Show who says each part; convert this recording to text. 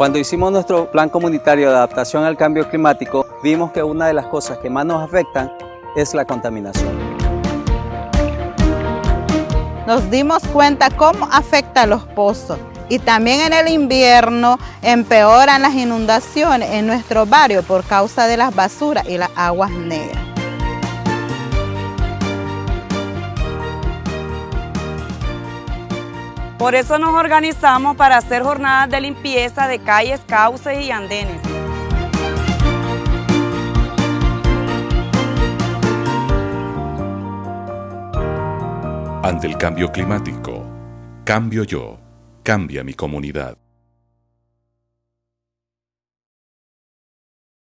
Speaker 1: Cuando hicimos nuestro plan comunitario de adaptación al cambio climático, vimos que una de las cosas que más nos afectan es la contaminación.
Speaker 2: Nos dimos cuenta cómo afecta a los pozos y también en el invierno empeoran las inundaciones en nuestro barrio por causa de las basuras y las aguas negras.
Speaker 3: Por eso nos organizamos para hacer jornadas de limpieza de calles, cauces y andenes.
Speaker 4: Ante el cambio climático, cambio yo, cambia mi comunidad.